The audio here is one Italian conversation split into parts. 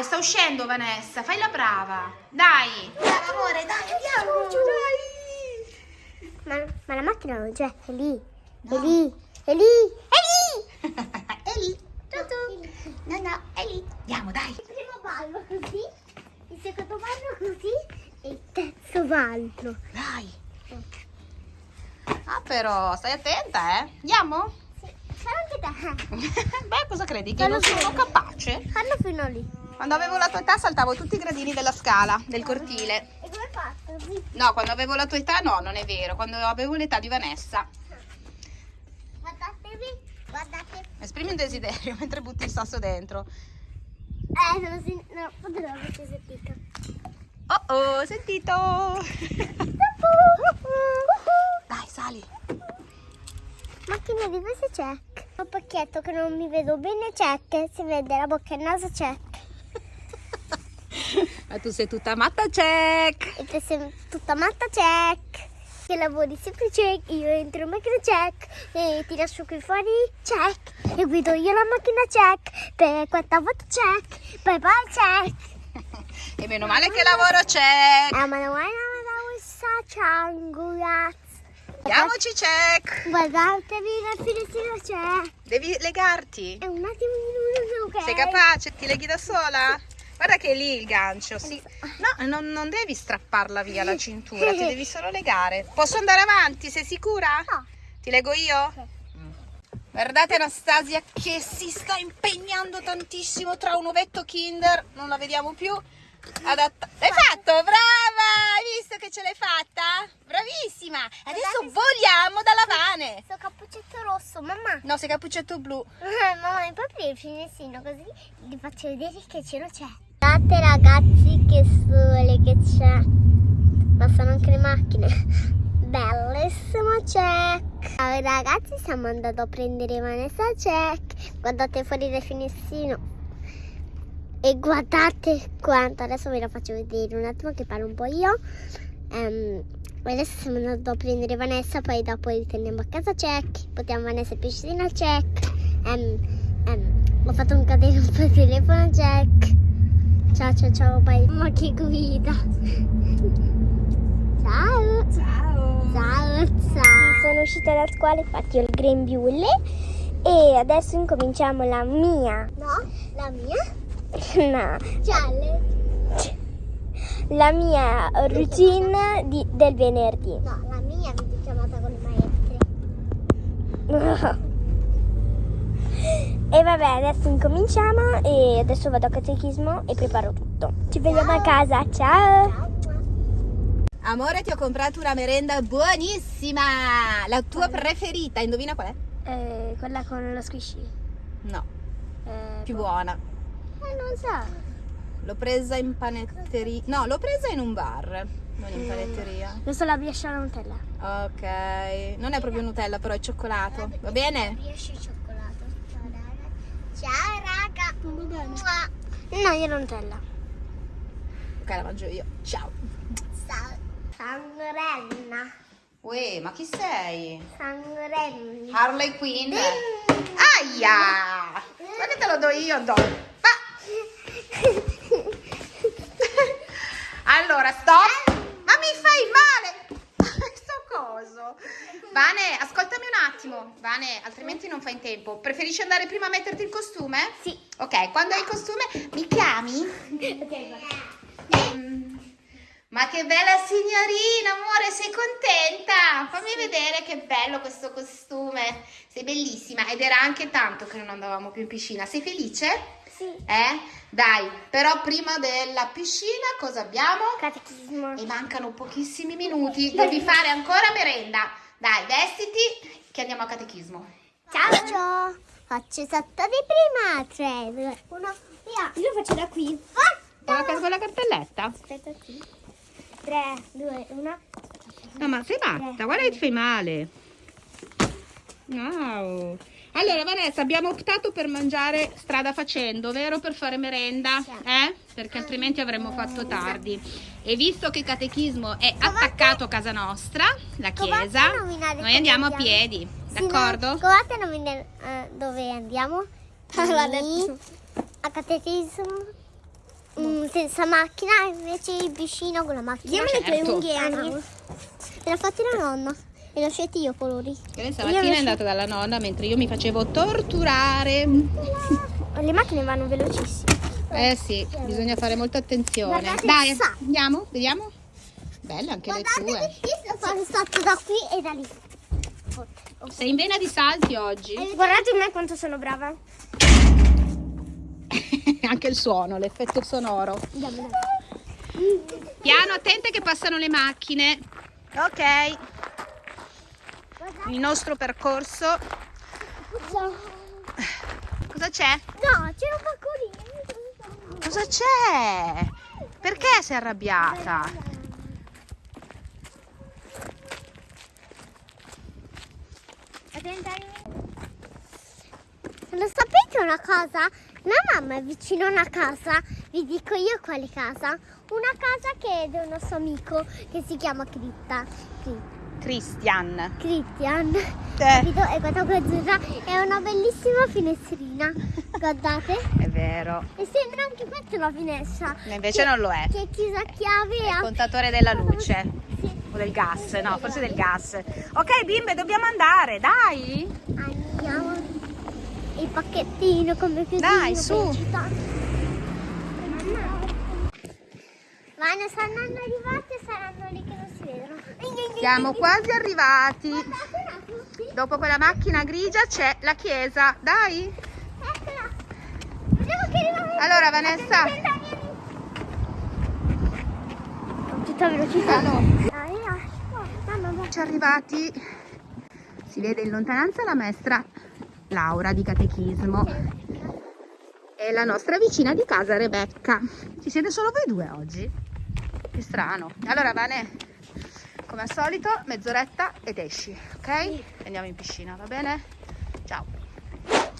Dai, sta uscendo Vanessa, fai la brava. Dai. Brava amore, dai, andiamo. Dai. Ma, ma la macchina non c'è, è lì. È lì. È lì. È lì. è lì. Tutto. No, no, è lì. Andiamo, dai. Il primo ballo così, il secondo ballo così e il terzo ballo. Dai. Ah, però, stai attenta, eh. Andiamo? Sì, fai anche te. Beh, cosa credi? Che Fallo non sono fino- capace? Fallo fino lì. Quando avevo la tua età saltavo tutti i gradini della scala, del cortile. E come hai fatto? No, quando avevo la tua età no, non è vero. Quando avevo l'età di Vanessa. Guardatevi, guardate. Esprimi un desiderio mentre butti il sasso dentro. Eh, non si... No, non l'avete sentito. Oh oh, sentito! Dai, sali. Macchina di questo check. Un pacchetto che non mi vedo bene check. Si vede la bocca e il naso check. Ma tu sei tutta matta check. E te sei tutta matta check. Che lavori sempre check. Io entro in macchina check. E ti lascio qui fuori check. E guido io la macchina check. Per quanta volta check. Bye bye check. E meno male che lavoro check. Ah, ma non è una. Andiamoci check. Guardatevi la finestrina c'è. Devi legarti. È un attimo di ok? Sei capace? Ti leghi da sola? Guarda che è lì il gancio, sì. No, non, non devi strapparla via la cintura, ti devi solo legare. Posso andare avanti? Sei sicura? No. Ti leggo io? Guardate Anastasia che si sta impegnando tantissimo tra un ovetto Kinder, non la vediamo più. Adatta. L'hai fatto? Brava! Hai visto che ce l'hai fatta? Bravissima! Adesso voliamo dalla vane. Sto cappuccetto rosso, mamma. No, sei cappuccetto blu. mamma, mi puoi aprire il finestrino così vi faccio vedere che cielo c'è. Guardate ragazzi che sole che c'è. Passano anche le macchine. Bellissimo check. Ciao ragazzi, stiamo andando a prendere Vanessa check. Guardate fuori dal finestrino. E guardate quanto, adesso ve la faccio vedere un attimo che parlo un po' io. Ehm, adesso stiamo andando a prendere Vanessa, poi dopo ritorniamo a casa check. Portiamo Vanessa in piscina check. Ehm, ehm, ho fatto un cadere un po' il telefono check. Ciao ciao ciao, bye. Ma che guida. Ciao. Ciao! Ciao, ciao. Sono uscita da scuola, infatti ho il grembiule e adesso incominciamo la mia. No, la mia? no. Gialle. La mia routine di- del venerdì. No, la mia videochiamata con le maestre. E vabbè, adesso incominciamo e adesso vado a catechismo e preparo tutto. Ci vediamo a casa, ciao! Amore, ti ho comprato una merenda buonissima! La tua preferita, indovina qual è? Eh, quella con lo squishy. No, Eh, più buona. eh, non so. L'ho presa in panetteria. No, l'ho presa in un bar, non in panetteria. Io so la brioche alla Nutella. Ok, non è proprio Nutella, però è cioccolato. Va bene? Brioche cioccolato. Ciao raga. No, io Nutella. Ok, la mangio io. Ciao. Sangrenna. Uè, ma chi sei? Sangrenna. Harley Quinn. Aia! Ma che te lo do io, do. Ah! Allora, stop. Ma mi fai male. Vane, ascoltami un attimo. Vane, altrimenti non fai in tempo. Preferisci andare prima a metterti il costume? Sì. Ok, quando hai il costume mi chiami? Mm. Ma che bella signorina, amore, sei contenta? Fammi vedere che bello questo costume. Sei bellissima ed era anche tanto che non andavamo più in piscina. Sei felice? Sì. Eh? Dai, però prima della piscina cosa abbiamo? Catechismo. E mancano pochissimi minuti. Devi fare ancora merenda. Dai, vestiti che andiamo a catechismo. Ciao. Ciao. Faccio sotto di prima. 3, 2, 1, via. Io lo faccio da qui. Con la, con la cartelletta? Aspetta qui. 3, 2, 1. No, ma sei matta, guarda che ti fai male. Wow. Allora Vanessa, abbiamo optato per mangiare strada facendo, vero? Per fare merenda, eh? Perché altrimenti avremmo fatto tardi. E visto che il catechismo è attaccato a casa nostra, la chiesa, noi andiamo a piedi, d'accordo? a nominare eh, dove andiamo. Detto. A catechismo. mm, senza macchina, invece il vicino con la macchina. Vediamo le tue Certo. unghie, Anni. Me l'ha fatti la nonna. E scelti io colori. Che lei Io stamattina è andata dalla nonna mentre io mi facevo torturare. Le macchine vanno velocissime. Eh sì, bisogna fare molta attenzione. Guardate Dai, andiamo, vediamo. Belle anche le tue. io sono stato da qui e da lì. Sei in vena di salti oggi. Guardate me quanto sono brava. anche il suono, l'effetto sonoro. Piano, attente che passano le macchine. Ok, il nostro percorso. Cosa c'è? No, c'era un paccolino. Cosa c'è? Perché sei arrabbiata? Lo sapete una cosa? La mamma è vicino a una casa, vi dico io quale casa. Una casa che è di un nostro amico che si chiama Critta. Cri- Christian. Christian. Eh, Capito? E guarda qua azzurra, è una bellissima finestrina. Guardate. è vero. E sembra anche questa una finestra. Ma invece Che- non lo è. Che è chiusa a chiave e È il contatore della luce. Sì. O del gas, no, forse del gas. Ok, bimbe, dobbiamo andare, dai. Andiamo. Il pacchettino come più Dai, su. Ma ne saranno arrivati e saranno lì che non si vedono. Siamo quasi arrivati. Dopo quella macchina grigia c'è la chiesa. Dai. Allora, Vanessa. Tutta velocità. Ci arrivati. Si vede in lontananza la maestra Laura di catechismo e la nostra vicina di casa Rebecca. Ci siete solo voi due oggi? Che strano. Allora, Vane, come al solito, mezz'oretta ed esci, ok? E andiamo in piscina, va bene? Ciao.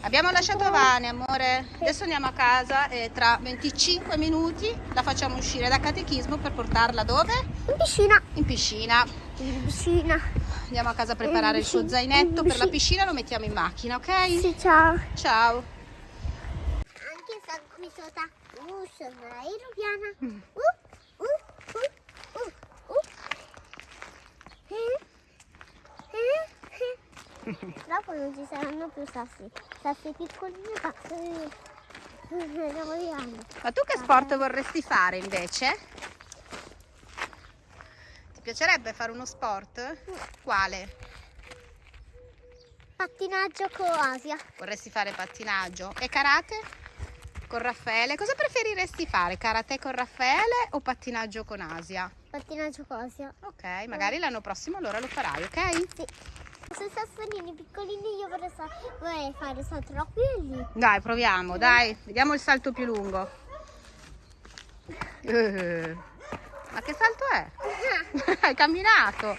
Abbiamo lasciato Vane, amore. Adesso andiamo a casa e tra 25 minuti la facciamo uscire da catechismo per portarla dove? In piscina. In piscina. In piscina. Andiamo a casa a preparare il suo zainetto per la piscina, lo mettiamo in macchina, ok? Sì, ciao. Ciao. Anche se qui sotto. Uh, sono aeropiana. Mm. Uh, uh, uh. Eh, eh, eh. Dopo non ci saranno più sassi. Sassi piccolini e aeropiani. Ma tu che sport vorresti fare invece? Ti piacerebbe fare uno sport? Quale? Pattinaggio con Asia. Vorresti fare pattinaggio? E karate? Con Raffaele? Cosa preferiresti fare? Karate con Raffaele o pattinaggio con Asia? Pattinaggio con Asia. Ok, magari l'anno prossimo allora lo farai, ok? Sì. Se sassolini piccolini io vorrei, sa- vorrei fare salto da qui e lì. Dai, proviamo, dai, vediamo il salto più lungo. Eh, ma che salto è? Hai camminato.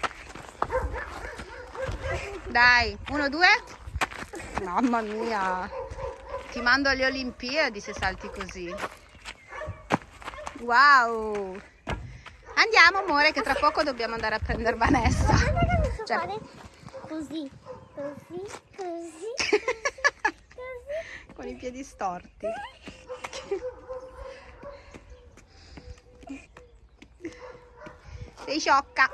Dai, uno, due. Mamma mia. Ti mando alle Olimpiadi se salti così. Wow. Andiamo, amore, che tra poco dobbiamo andare a prendere Vanessa. Cioè- così, così, così, così. Con i piedi storti. Sei sciocca.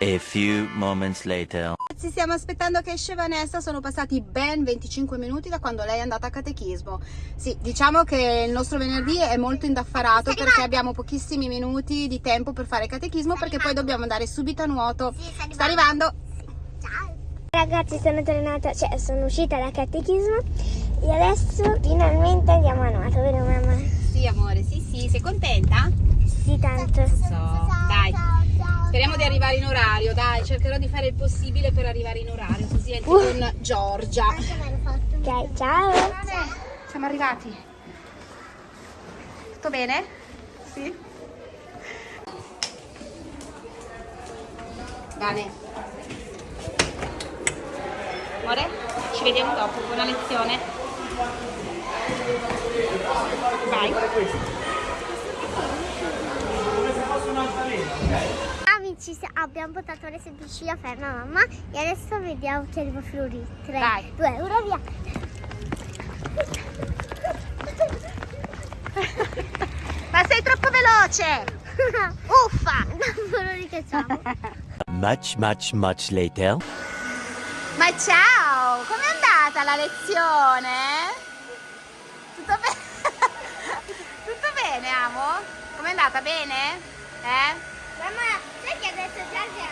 A few moments later. Ci stiamo aspettando che esce Vanessa, sono passati ben 25 minuti da quando lei è andata a catechismo. Sì, diciamo che il nostro venerdì è molto indaffarato perché abbiamo pochissimi minuti di tempo per fare catechismo perché poi dobbiamo andare subito a nuoto. Sì, sta Sta arrivando. Ragazzi, sono tornata, cioè sono uscita dal catechismo e adesso finalmente andiamo a nuoto, vero mamma? Sì, amore, sì, sì, sei contenta? Sì, tanto. So, dai. Speriamo di arrivare in orario, dai, cercherò di fare il possibile per arrivare in orario, così entri con Giorgia. Ok, ciao. Siamo arrivati. Tutto bene? Sì. Bene. Amore, ci vediamo dopo, buona lezione. Vai. Amici, se- abbiamo portato le semplici a ferma mamma e adesso vediamo che arriva Flori. 3, Vai. 2, 1, via. Ma sei veloce! Uffa! Non lo ricacciamo. Much, much, much later. Ma ciao! Com'è andata la lezione? Tutto bene? Tutto bene, amo? Com'è andata? Bene? Eh? Mamma, sai che adesso Giorgia?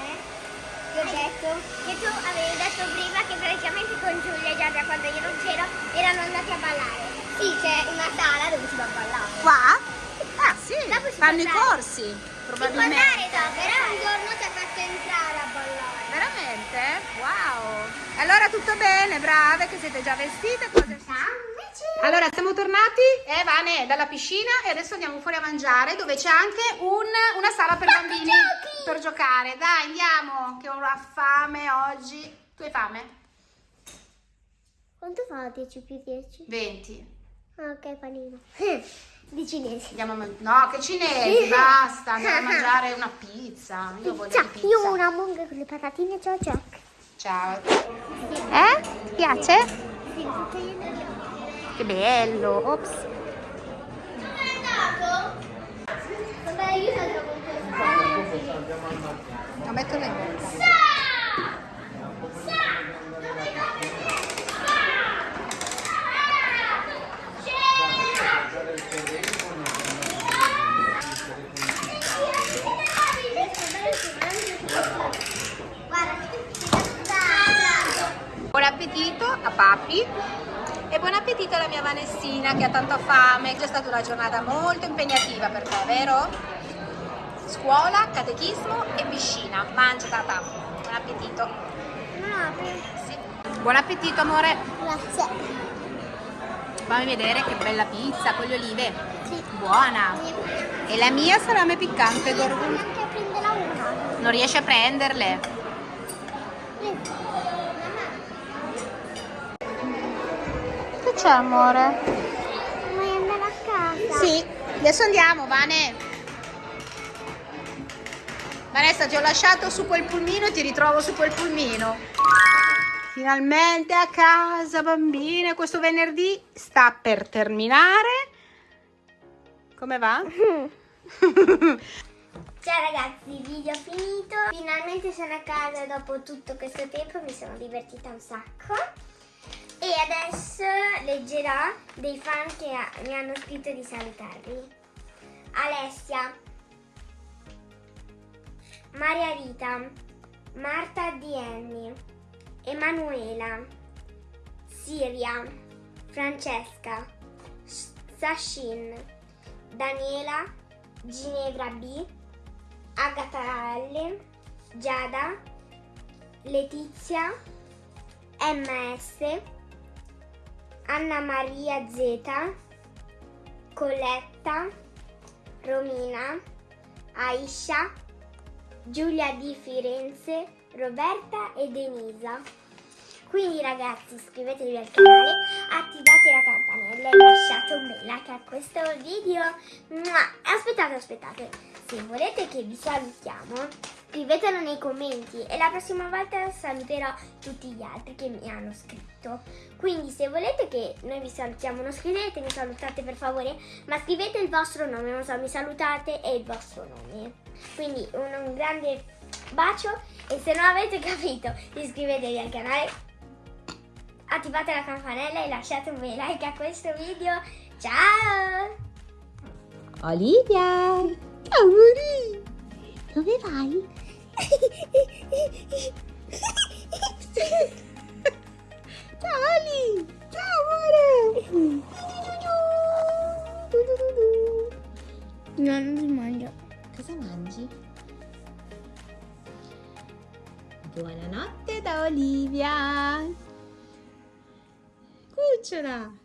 Eh? Ti ho detto che tu avevi detto prima che praticamente con Giulia e Giorgia quando io non c'ero erano andati a ballare. Sì, c'è una sala dove si va a ballare. Qua? Ah sì, fanno i corsi, Si può probabilmente. andare dopo, però un giorno ci ha fatto entrare a ballare. Allora tutto bene, brave, che siete già vestite? Cose... Allora, siamo tornati, eh, Vane, dalla piscina e adesso andiamo fuori a mangiare dove c'è anche un- una sala per bambini giochi! per giocare. Dai, andiamo, che ho una fame oggi. Tu hai fame? Quanto fa 10 più 10? 20. Ah, ok, panino. Di cinesi. Andiamo a No, che cinesi, basta, andiamo a mangiare una pizza. Io voglio pizza. io una munga con le patatine, ciao ciao. Ciao. Eh? Ti piace? Che bello. Ops. Dove è andato? Vabbè, io sono con questo. Lo metto in bocca. Sa! Sa! Dove vai? Buon appetito a papi e buon appetito alla mia Che ha tanta fame. È stata una giornata molto impegnativa per te, vero? Scuola, catechismo e piscina. Mangia tata. Buon appetito. Sì. Buon appetito amore. Grazie. Fammi vedere che bella pizza con le olive. Sì. Buona. E la mia salame piccante, Devo Gorgo. anche a prendere una. Non riesci a prenderle. Che c'è amore? Vuoi andare a casa? Sì, adesso andiamo, Vane. Vanessa, ti ho lasciato su quel pulmino e ti ritrovo su quel pulmino. Finalmente a casa, bambine. Questo venerdì sta per terminare. Come va? Ciao ragazzi, video finito. Finalmente sono a casa dopo tutto questo tempo, mi sono divertita un sacco. E adesso leggerò dei fan che mi hanno scritto di salutarvi. Alessia, Maria Rita, Marta Dienni, Emanuela, Siria, Francesca, Sashin, Daniela, Ginevra B, Agata L, Giada, Letizia, MS, Anna Maria Z, Coletta, Romina, Aisha, Giulia di Firenze, Roberta e Denisa. Quindi ragazzi iscrivetevi al canale, attivate la campanella e lasciate un bel like a questo video. Aspettate, aspettate, se volete che vi salutiamo scrivetelo nei commenti e la prossima volta saluterò tutti gli altri che mi hanno scritto. Quindi se volete che noi vi salutiamo non scrivete, mi salutate per favore, ma scrivete il vostro nome, non so, mi salutate e il vostro nome. Quindi un, un grande bacio e se non avete capito iscrivetevi al canale attivate la campanella e lasciate un bel like a questo video. Ciao! Olivia! Amori! Dove vai? Ciao Ali! Ciao amore! No, non si mangia. Cosa mangi? Buonanotte da Olivia! Cucciola!